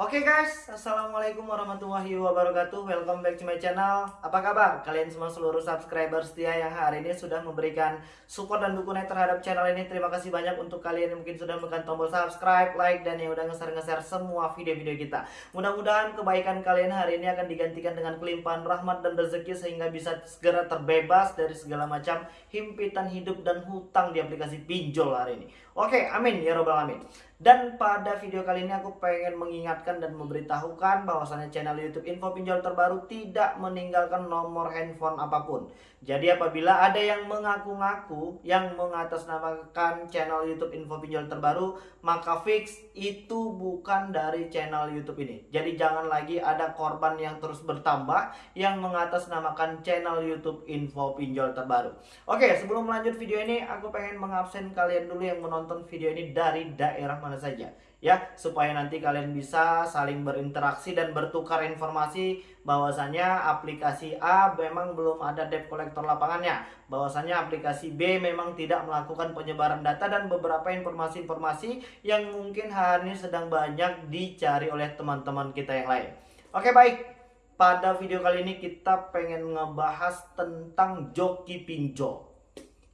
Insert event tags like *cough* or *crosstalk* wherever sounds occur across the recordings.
Oke guys, Assalamualaikum warahmatullahi wabarakatuh. Welcome back to my channel. Apa kabar? Kalian semua seluruh subscriber setia yang hari ini sudah memberikan support dan dukungan terhadap channel ini. Terima kasih banyak untuk kalian yang mungkin sudah menekan tombol subscribe, like, dan yang udah nge-share-nge-share semua video-video kita. Mudah-mudahan kebaikan kalian hari ini akan digantikan dengan kelimpahan rahmat dan rezeki Sehingga bisa segera terbebas dari segala macam himpitan hidup dan hutang di aplikasi pinjol hari ini Oke, amin ya robbal amin dan pada video kali ini aku pengen mengingatkan dan memberitahukan bahwasannya channel YouTube Info Pinjol terbaru tidak meninggalkan nomor handphone apa pun. Jadi apabila ada yang mengaku-ngaku yang mengatasnamakan channel YouTube Info Pinjol terbaru, maka fix itu bukan dari channel YouTube ini. Jadi jangan lagi ada korban yang terus bertambah yang mengatasnamakan channel YouTube Info Pinjol terbaru. Oke, sebelum lanjut video ini, aku pengen mengabsen kalian dulu yang menonton video ini dari daerah mana saja ya. Supaya nanti kalian bisa saling berinteraksi dan bertukar informasi. Bahwasanya aplikasi A memang belum ada debt collector lapangannya. Bahwasanya aplikasi B memang tidak melakukan penyebaran data dan beberapa informasi-informasi yang mungkin hari ini sedang banyak dicari oleh teman-teman kita yang lain. Oke baik. Pada video kali ini kita pengen ngebahas tentang joki pinjol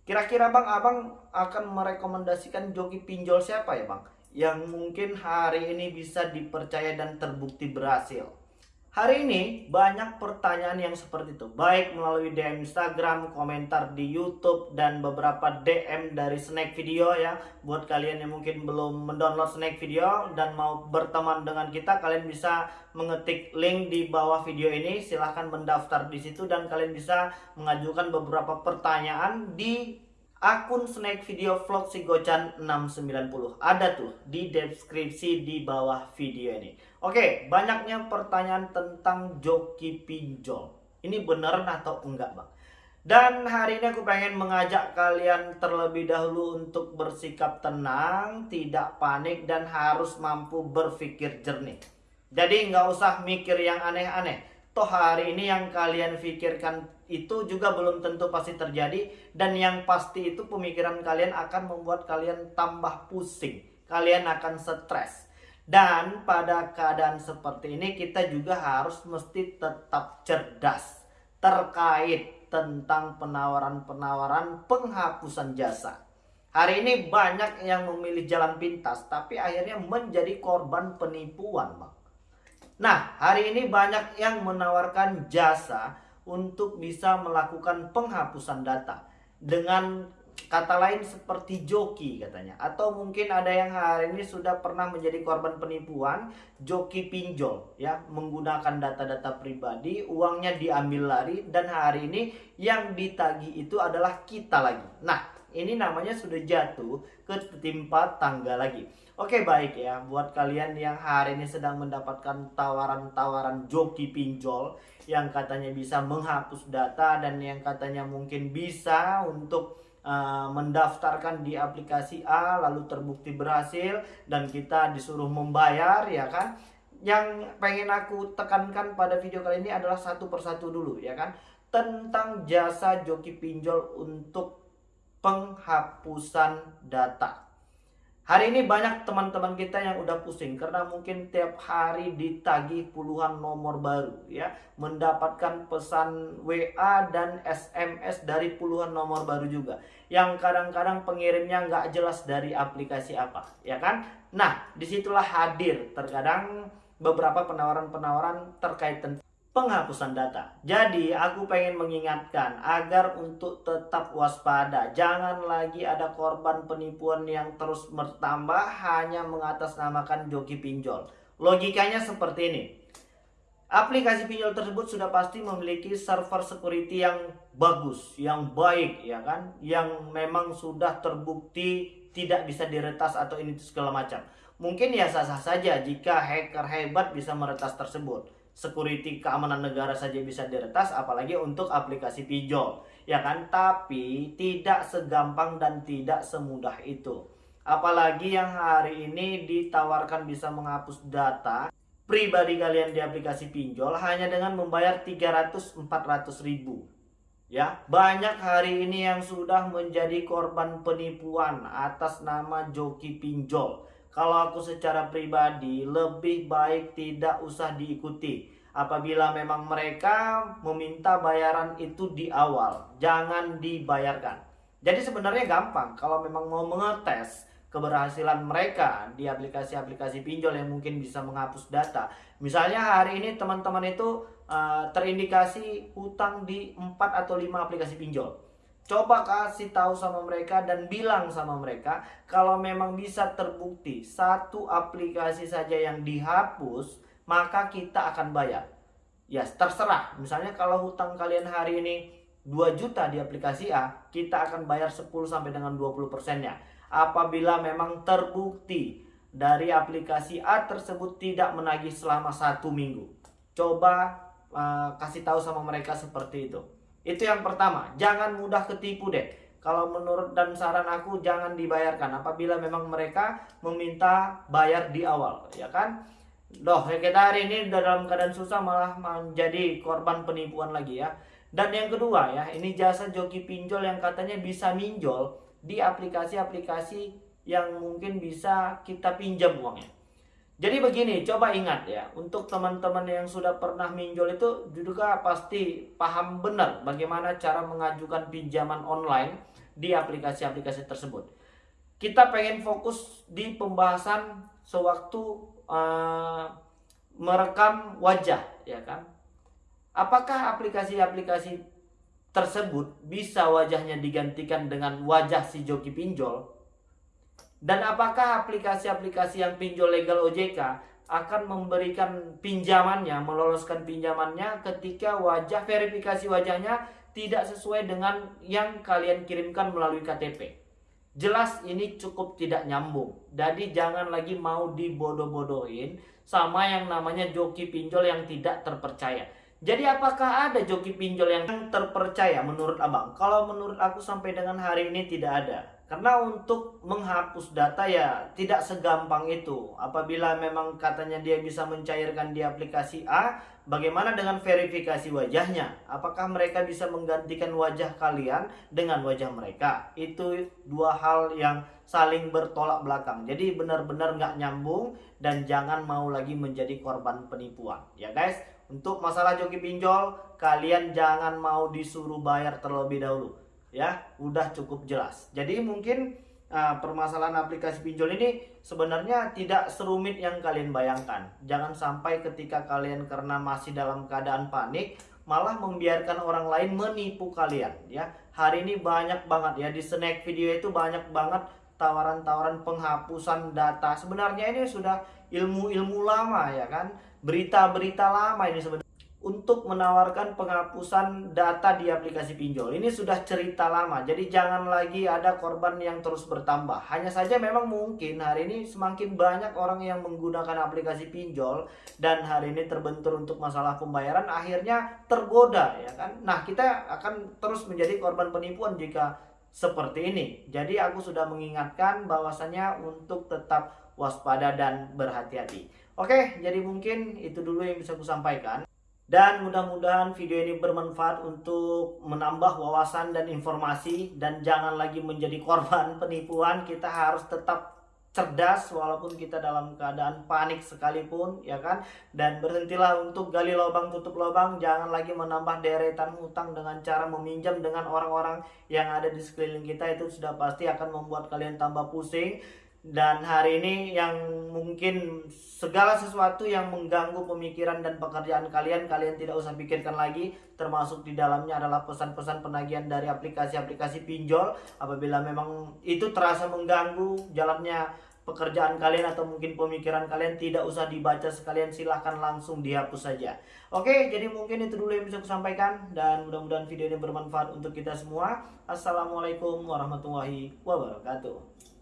kira-kira bang abang akan merekomendasikan joki pinjol siapa ya bang yang mungkin hari ini bisa dipercaya dan terbukti berhasil. Hari ini banyak pertanyaan yang seperti itu, baik melalui DM Instagram, komentar di YouTube, dan beberapa DM dari Snack Video ya. Buat kalian yang mungkin belum mendownload Snack Video dan mau berteman dengan kita, kalian bisa mengetik link di bawah video ini. Silahkan mendaftar di situ dan kalian bisa mengajukan beberapa pertanyaan di akun snack video vlog si Gocan 690 ada tuh di deskripsi di bawah video ini oke banyaknya pertanyaan tentang joki pinjol. Ini beneran atau enggak bang? Dan hari ini aku pengen mengajak kalian terlebih dahulu untuk bersikap tenang tidak panik dan harus mampu berpikir jernih. Jadi nggak usah mikir yang aneh-aneh. Toh hari ini yang kalian pikirkan itu juga belum tentu pasti terjadi dan yang pasti itu pemikiran kalian akan membuat kalian tambah pusing. Kalian akan stres dan pada keadaan seperti ini kita juga harus mesti tetap cerdas terkait tentang penawaran-penawaran penghapusan jasa. Hari ini banyak yang memilih jalan pintas tapi akhirnya menjadi korban penipuan bang. Nah, hari ini banyak yang menawarkan jasa untuk bisa melakukan penghapusan data dengan kata lain seperti joki katanya. Atau mungkin ada yang hari ini sudah pernah menjadi korban penipuan joki pinjol ya. Menggunakan data-data pribadi uangnya diambil lari dan hari ini yang ditagi itu adalah kita lagi. Nah ini namanya sudah jatuh ke timpa tangga lagi. Oke baik ya. Buat kalian yang hari ini sedang mendapatkan tawaran-tawaran joki pinjol yang katanya bisa menghapus data dan yang katanya mungkin bisa untuk uh, mendaftarkan di aplikasi A lalu terbukti berhasil dan kita disuruh membayar ya kan? Yang pengen aku tekankan pada video kali ini adalah satu persatu dulu ya kan? Tentang jasa joki pinjol untuk penghapusan data Hari ini banyak teman-teman kita yang udah pusing karena mungkin tiap hari ditagih puluhan nomor baru ya, mendapatkan pesan WA dan SMS dari puluhan nomor baru juga. Yang kadang-kadang pengirimnya nggak jelas dari aplikasi apa, ya kan? Nah, di situlah hadir terkadang beberapa penawaran-penawaran terkait tentang penghapusan data. Jadi aku pengen mengingatkan agar untuk tetap waspada. Jangan lagi ada korban penipuan yang terus bertambah hanya mengatasnamakan joki pinjol. Logikanya seperti ini. Aplikasi pinjol tersebut sudah pasti memiliki server security yang bagus, yang baik ya kan, yang memang sudah terbukti tidak bisa diretas atau ini segala macam. Mungkin ya sah-sah saja jika hacker hebat bisa meretas tersebut security keamanan negara saja bisa diretas apalagi untuk aplikasi pinjol. Ya kan? Tapi tidak segampang dan tidak semudah itu. Apalagi yang hari ini ditawarkan bisa menghapus data pribadi kalian di aplikasi pinjol hanya dengan membayar 300-400 ribu. Ya banyak hari ini yang sudah menjadi korban penipuan atas nama joki pinjol kalau aku secara pribadi lebih baik tidak usah diikuti. Apabila memang mereka meminta bayaran itu di awal jangan dibayarkan. Jadi sebenarnya gampang. Kalau memang mau mengetes keberhasilan mereka di aplikasi-aplikasi pinjol yang mungkin bisa menghapus data. Misalnya hari ini teman-teman itu uh, terindikasi hutang di 4 atau 5 aplikasi pinjol Coba kasih tahu sama mereka dan bilang sama mereka kalau memang bisa terbukti satu aplikasi saja yang dihapus, maka kita akan bayar. Ya, terserah. Misalnya kalau hutang kalian hari ini 2 juta di aplikasi A, kita akan bayar 10 sampai dengan 20 persennya. Apabila memang terbukti dari aplikasi A tersebut tidak menagih selama satu minggu. Coba uh, kasih tahu sama mereka seperti itu. Itu yang pertama, jangan mudah ketipu deh. Kalau menurut dan saran aku jangan dibayarkan apabila memang mereka meminta bayar di awal, ya kan? Loh, ya kita hari ini dalam keadaan susah malah menjadi korban penipuan lagi ya. Dan yang kedua ya, ini jasa joki pinjol yang katanya bisa minjol di aplikasi-aplikasi yang mungkin bisa kita pinjam uangnya. Jadi begini, coba ingat ya, untuk teman-teman yang sudah pernah minjol itu juga pasti paham benar bagaimana cara mengajukan pinjaman online di aplikasi-aplikasi tersebut. Kita pengen fokus di pembahasan sewaktu uh, merekam wajah, ya kan? Apakah aplikasi-aplikasi tersebut bisa wajahnya digantikan dengan wajah si joki pinjol? Dan apakah aplikasi-aplikasi yang pinjol legal OJK akan memberikan pinjamannya, meloloskan pinjamannya ketika wajah verifikasi wajahnya tidak sesuai dengan yang kalian kirimkan melalui KTP. Jelas ini cukup tidak nyambung. Jadi jangan lagi mau dibodoh-bodohin sama yang namanya joki pinjol yang tidak terpercaya. Jadi apakah ada joki pinjol yang terpercaya menurut abang? Kalau menurut aku sampai dengan hari ini tidak ada. Karena untuk menghapus data ya tidak segampang itu. Apabila memang katanya dia bisa mencairkan di aplikasi A, bagaimana dengan verifikasi wajahnya? Apakah mereka bisa menggantikan wajah kalian dengan wajah mereka? Itu dua hal yang saling bertolak belakang. Jadi benar-benar nggak nyambung dan jangan mau lagi menjadi korban penipuan. Ya guys, untuk masalah joki pinjol, kalian jangan mau disuruh bayar terlebih dahulu ya udah cukup jelas. Jadi mungkin uh, permasalahan aplikasi pinjol ini sebenarnya tidak serumit yang kalian bayangkan. Jangan sampai ketika kalian karena masih dalam keadaan panik malah membiarkan orang lain menipu kalian ya. Hari ini banyak banget ya di snack video itu banyak banget tawaran-tawaran penghapusan data. Sebenarnya ini sudah ilmu-ilmu lama ya kan? Berita-berita lama ini sebenarnya untuk menawarkan penghapusan data di aplikasi pinjol. Ini sudah cerita lama, jadi jangan lagi ada korban yang terus bertambah. Hanya saja memang mungkin hari ini semakin banyak orang yang menggunakan aplikasi pinjol dan hari ini terbentur untuk masalah pembayaran, akhirnya tergoda ya kan. Nah kita akan terus menjadi korban penipuan jika seperti ini. Jadi aku sudah mengingatkan bahwasanya untuk tetap waspada dan berhati-hati. Oke, jadi mungkin itu dulu yang bisa aku sampaikan. Dan mudah-mudahan video ini bermanfaat untuk menambah wawasan dan informasi. Dan jangan lagi menjadi korban *laughs* penipuan. Kita harus tetap cerdas walaupun kita dalam keadaan panik sekalipun ya kan? Dan berhentilah untuk gali lubang tutup lubang. Jangan lagi menambah deretan hutang dengan cara meminjam dengan orang-orang yang ada di sekeliling kita. Itu sudah pasti akan membuat kalian tambah pusing dan hari ini yang mungkin segala sesuatu yang mengganggu pemikiran dan pekerjaan kalian kalian tidak usah pikirkan lagi. Termasuk di dalamnya adalah pesan-pesan penagihan dari aplikasi-aplikasi pinjol. Apabila memang itu terasa mengganggu jalannya pekerjaan kalian atau mungkin pemikiran kalian tidak usah dibaca sekalian silahkan langsung dihapus saja. Oke jadi mungkin itu dulu yang bisa aku sampaikan dan mudah-mudahan video ini bermanfaat untuk kita semua. Assalamualaikum warahmatullahi wabarakatuh